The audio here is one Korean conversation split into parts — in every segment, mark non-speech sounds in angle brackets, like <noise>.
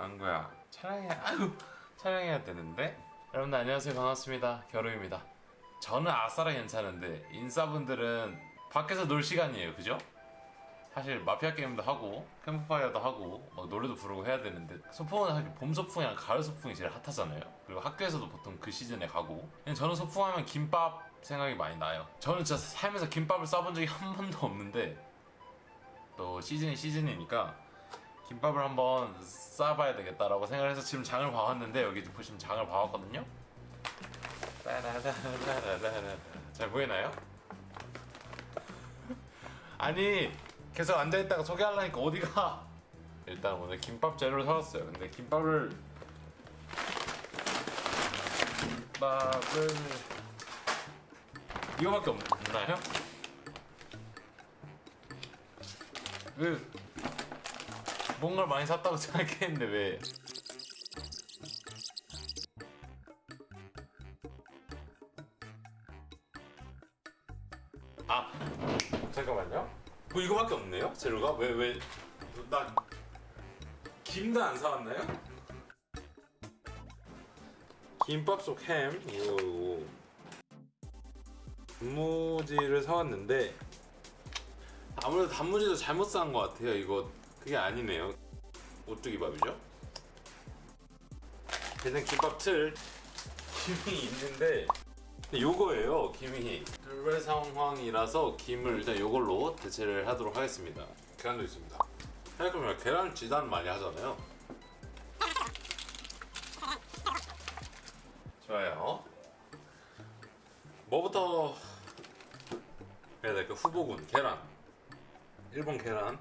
안구야 촬영해야 아유 촬영해야 되는데? 여러분들 안녕하세요. 반갑습니다. 겨루입니다. 저는 아싸라 괜찮은데 인싸분들은 밖에서 놀 시간이에요. 그죠? 사실 마피아 게임도 하고 캠프파이어도 하고 막 노래도 부르고 해야 되는데 소풍은 사실 봄 소풍이랑 가을 소풍이 제일 핫하잖아요. 그리고 학교에서도 보통 그 시즌에 가고. 저는 소풍하면 김밥 생각이 많이 나요. 저는 진짜 살면서 김밥을 싸본 적이 한 번도 없는데 또 시즌이 시즌이니까 김밥을 한번 싸봐야 되겠다라고 생각을 해서 지금 장을 봐왔는데 여기 보시면 장을 봐왔거든요. 잘 보이나요? 아니 계속 앉아있다가 소개하려니까 어디가 일단 오늘 김밥 재료를 사왔어요 근데 김밥을 김밥을 이거밖에 없나요? 왜 뭔가를 많이 샀다고 <laughs> 생각했는데 왜? 아 잠깐만요. 뭐 이거밖에 없네요? 재료가? 왜 왜 나 김도 안 사왔나요? 김밥 속 햄? 이거 이거 단무지를 사왔는데 아무래도 단무지도 잘못 산 것 같아요 이거 그게 아니네요. 오뚜기밥이죠? 일단 김밥 틀. 김이 있는데. 요거예요 김이. 둘레 상황이라서 김을 일단 요걸로 대체를 하도록 하겠습니다. 계란도 있습니다. 생각해보면 계란 지단 많이 하잖아요. 좋아요. 뭐부터 해야 될까 후보군 계란. 1번 계란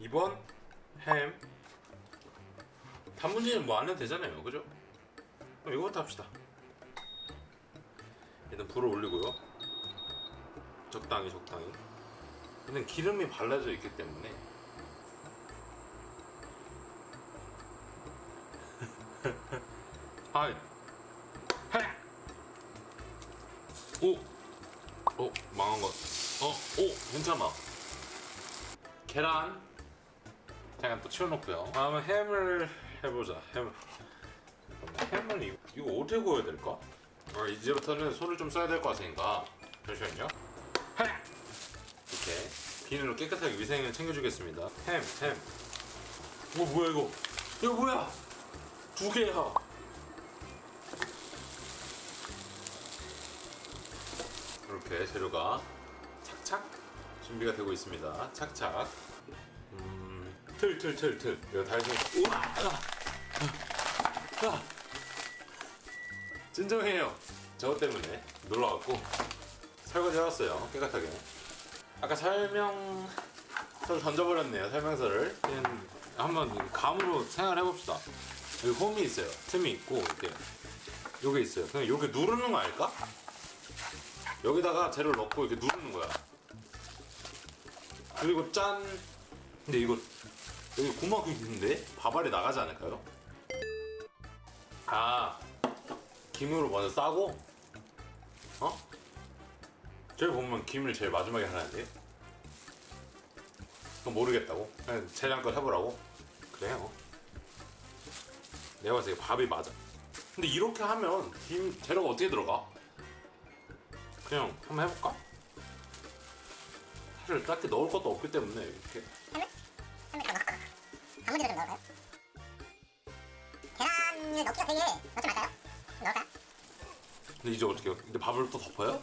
2번 햄 단무지는 뭐 안 해도 되잖아요 그죠? 그럼 이거부터 합시다 일단 불을 올리고요 적당히 적당히 일단 기름이 발라져 있기 때문에 <laughs> 하이 해! 오! 어 망한 것 어? 오! 괜찮아 계란 잠깐 또 치워놓고요. 다음은 햄을 해보자. 햄. 햄을 이거, 이거 어떻게 구워야 될까? 아, 이제부터는 손을 좀 써야 될 것 같으니까. 잠시만요. 이렇게 비닐로 깨끗하게 위생을 챙겨주겠습니다. 햄, 햄. 어, 뭐야 이거? 이거 뭐야? 두 개야. 이렇게 재료가 착착 준비가 되고 있습니다. 착착. 음, 틀, 틀, 틀, 틀. 이거 다 해서. 우와! 아, 아, 아. 진정해요. 저것 때문에. 놀러왔고. 설거지 해왔어요. 깨끗하게. 아까 설명서를 던져버렸네요 설명서를. 그냥 한번 감으로 생각해봅시다. 여기 홈이 있어요. 틈이 있고 이렇게. 요게 있어요. 그냥 요게 누르는 거 아닐까? 여기다가 재료를 넣고 이렇게 누르는 거야. 그리고 짠. 근데 이거 여기 구멍이 있는데? 밥알이 나가지 않을까요? 아 김으로 먼저 싸고? 어? 저기 보면 김을 제일 마지막에 하는데 그건 모르겠다고? 그냥 재량껏 해보라고? 그래요 내가 봤을 때 밥이 맞아. 근데 이렇게 하면 김 재료가 어떻게 들어가? 그냥 한번 해볼까? 사실 딱히 넣을 것도 없기 때문에 이렇게 단무지를 좀 넣을까요? 계란을 넣기가 되게 넣지 말까요? 좀 넣을까요? 근데 이제 어떻게 해요? 근데 밥을 또 덮어요?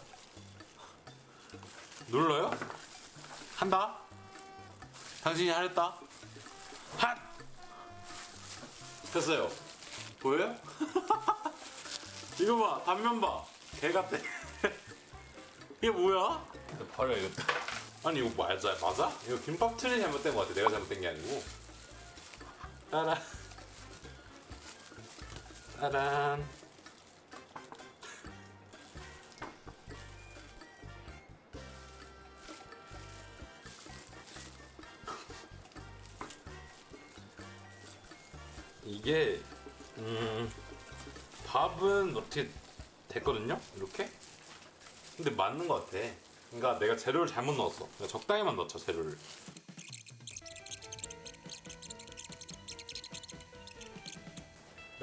눌러요? 한다? 당신이 하랬다? 핫! 됐어요 보여요? <laughs> 이거 봐 단면 봐 개 같대 <laughs> 이게 뭐야? 버려 이것도 아니 이거 맞아 맞아? 이거 김밥 틀이 잘못된 것 같아 내가 잘못된 게 아니고 따란. 따란. 이게 음 밥은 어떻게 됐거든요? 이렇게? 근데 맞는 것 같아. 그러니까 내가 재료를 잘못 넣었어. 적당히만 넣자 재료를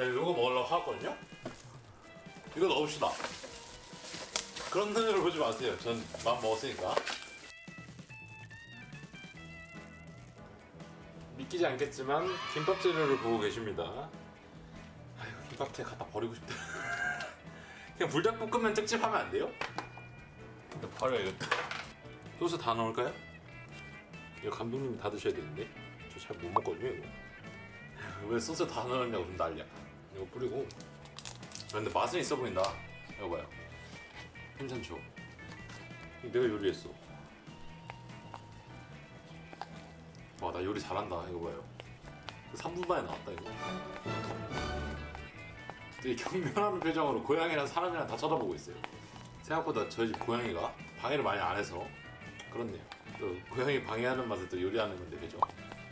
네, 이거 먹으려고 하거든요. 이거 넣읍시다. 그런 눈으로 보지 마세요. 전 마음 먹었으니까. 믿기지 않겠지만 김밥 재료를 보고 계십니다. 아이고 김밥재 갖다 버리고 싶다. <laughs> 그냥 불닭볶음면 찝찝하면 안 돼요? 근데 버려야겠다. 소스 다 넣을까요? 이거 감독님이 다 드셔야 되는데 저 잘 못 먹거든요 이거. 왜 소스 다 넣었냐고 좀 난리야. 이거 뿌리고. 아, 근데 맛은 있어 보인다. 이거 봐요. 괜찮죠? 내가 요리했어. 와 나 요리 잘한다. 이거 봐요. 3분 만에 나왔다 이거. 되게 경멸하는 표정으로 고양이랑 사람이랑 다 쳐다보고 있어요. 생각보다 저희 집 고양이가 방해를 많이 안 해서 그렇네요. 또 고양이 방해하는 맛에 또 요리하는 건데 그죠?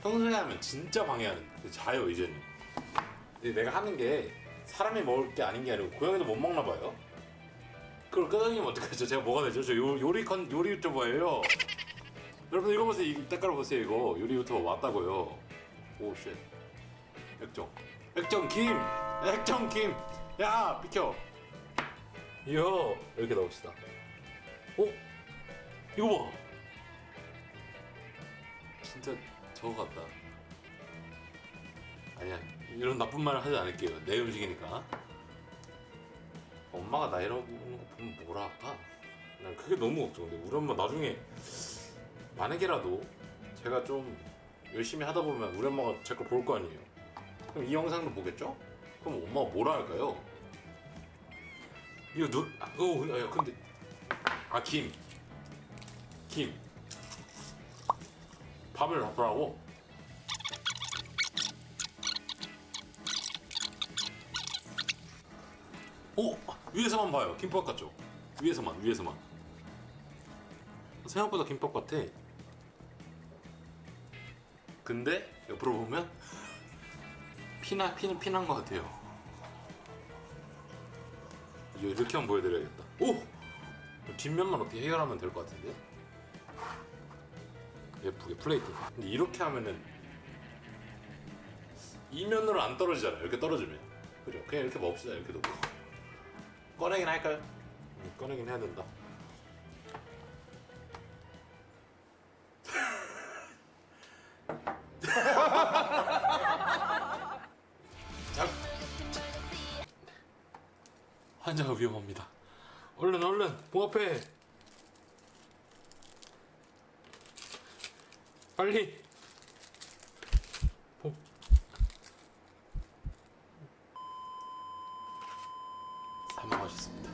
평소에 하면 진짜 방해하는 그 자요 이제는. 근데 내가 하는 게 사람이 먹을 게 아닌 게 아니고 고양이도 못 먹나 봐요. 그걸 끄덕이면 어떡하죠? 제가 뭐가 되죠? 저 요, 요리 컨 요리 유튜버예요. 여러분 이거 보세요. 이 때깔 보세요. 이거 요리 유튜버 맞다고요. oh shit. 액정. 액정 김. 액정 김. 야 비켜. 이거 이렇게 넣읍시다. 어? 이거 봐. 진짜 저거 같다. 이런 나쁜 말을 하지 않을게요. 내 음식이니까. 엄마가 나 이러고 있는 거 보면 뭐라 할까? 난 그게 너무 걱정돼. 우리 엄마 나중에 만약에라도 제가 좀 열심히 하다 보면 우리 엄마가 제 걸 볼 거 아니에요. 그럼 이 영상도 보겠죠? 그럼 엄마가 뭐라 할까요? 이거 눈, 아, 어, 야, 근데 아 김, 김, 밥을 넣으라고. 오 위에서만 봐요. 김밥 같죠? 위에서만 위에서만. 생각보다 김밥 같아. 근데 옆으로 보면 피나 피는 피난 것 같아요. 이거 이렇게 한번 보여드려야겠다. 오! 뒷면만 어떻게 해결하면 될 것 같은데? 예쁘게 플레이트. 근데 이렇게 하면은 이면으로 안 떨어지잖아요. 이렇게 떨어지면. 그죠? 그냥 이렇게 먹읍시다. 이렇게 놓고 꺼내긴 할까요? 음, 꺼내긴 해야 된다. 자, <laughs> 환자가 위험합니다. 얼른 얼른 봉합해. 빨리. 봉. 사망하셨습니다.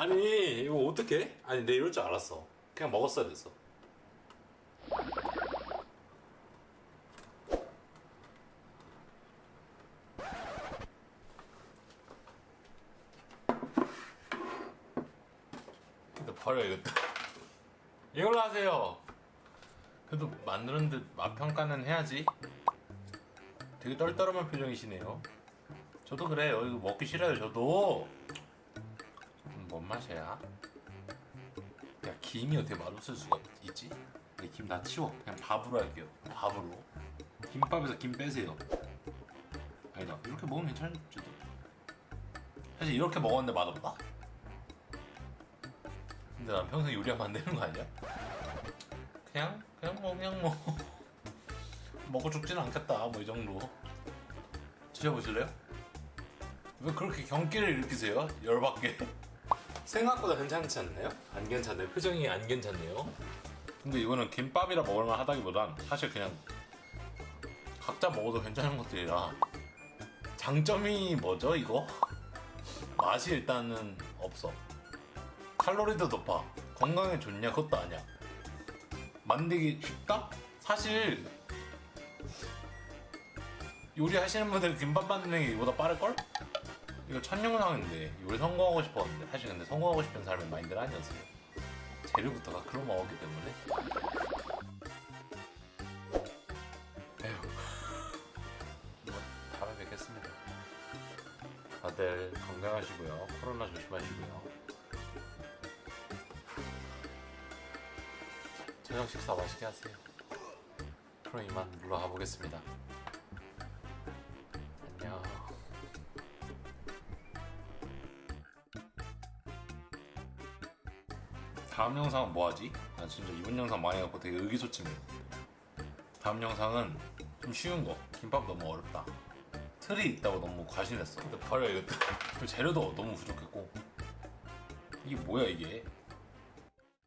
아니 이거 어떻게? 아니 내 이럴 줄 알았어. 그냥 먹었어야 됐어. 근데 버려야겠다. 이걸로 하세요. 그래도 만드는데 맛 평가는 해야지. 되게 떨떠름한 표정이시네요. 저도 그래요. 이거 먹기 싫어요. 저도. 음, 뭔 맛이야? 야 김이 어떻게 맛없을 수가 있- 있지? 김 다 치워. 그냥 밥으로 할게요. 밥으로. 김밥에서 김 빼세요. 아니다. 이렇게 먹으면 괜찮을지도. 사실 이렇게 먹었는데 맛없다. 근데 난 평생 요리하면 안 되는 거 아니야? 그냥 그냥 뭐 그냥 뭐 <laughs> 먹고 죽지는 않겠다. 뭐 이 정도. 드셔보실래요? 왜 그렇게 경기를 일으키세요? 열받게. 생각보다 괜찮지 않나요? 안 괜찮네요. 표정이 안 괜찮네요. 근데 이거는 김밥이라 먹을만 하다기보단 사실 그냥 각자 먹어도 괜찮은 것들이라 장점이 뭐죠 이거? 맛이 일단은 없어. 칼로리도 높아. 건강에 좋냐 그것도 아니야. 만들기 쉽다? 사실 요리하시는 분들 김밥 만드는 게 이보다 빠를걸? 이거 첫 영상인데 요리 성공하고 싶었는데 사실 근데 성공하고 싶은 사람의 마인드는 아니었어요 재료부터가 그런 마음이기 때문에. 에휴. 뭐 다음에 뵙겠습니다. 다들 건강하시고요. 코로나 조심하시고요. 저녁 식사 맛있게 하세요. 그럼 이만 물러가 보겠습니다 다음 영상은 뭐 하지? 나 진짜 이번 영상 망해갖고 되게 의기소침해. 다음 영상은 좀 쉬운 거. 김밥 너무 어렵다. 틀이 있다고 너무 과신했어. 근데 버려 이것도. <laughs> 그리고 재료도 너무 부족했고. 이게 뭐야 이게?